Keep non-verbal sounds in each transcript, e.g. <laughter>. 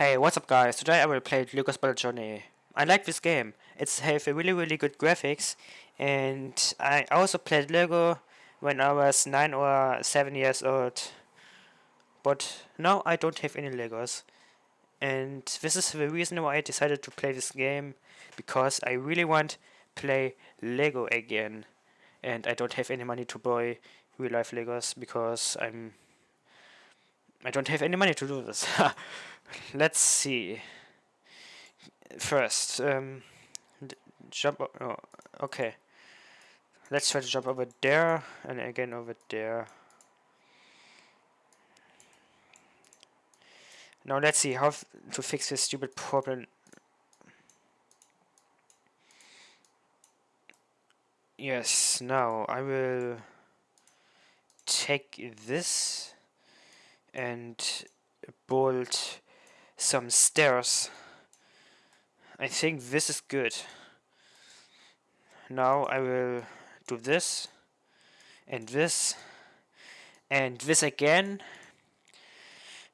Hey, what's up guys? Today I will play Lego Builder's Journey. I like this game. It's have a really really good graphics and I also played Lego when I was 9 or 7 years old. But now I don't have any Legos. And this is the reason why I decided to play this game because I really want to play Lego again. And I don't have any money to buy real life Legos because I'm I don't have any money to do this. <laughs> Let's see. First, um, jump. Oh, okay. Let's try to jump over there and again over there. Now let's see how to fix this stupid problem. Yes, now I will take this and build some stairs. I think this is good. Now I will do this and this and this again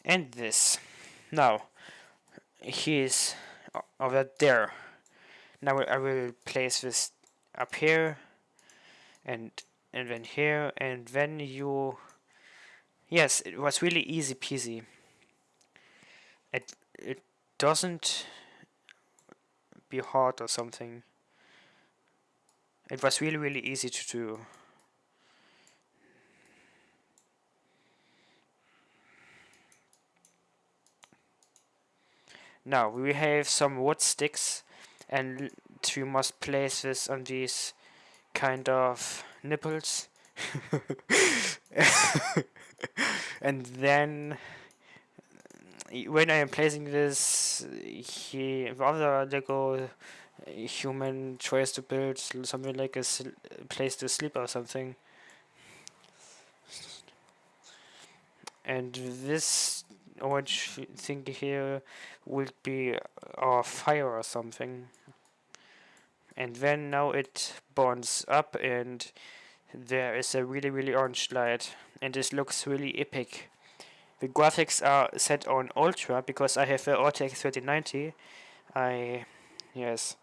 and this. Now he is over there. Now I will place this up here and and then here and then you yes it was really easy peasy. It it doesn't be hard or something. It was really really easy to do. Now we have some wood sticks and we must place this on these kind of nipples <laughs> and then when I am placing this he other Lego uh, human tries to build something like a place to sleep or something. And this orange thing here will be a fire or something. And then now it burns up and there is a really really orange light and this looks really epic. The graphics are set on ultra because I have a RTX 3090 I yes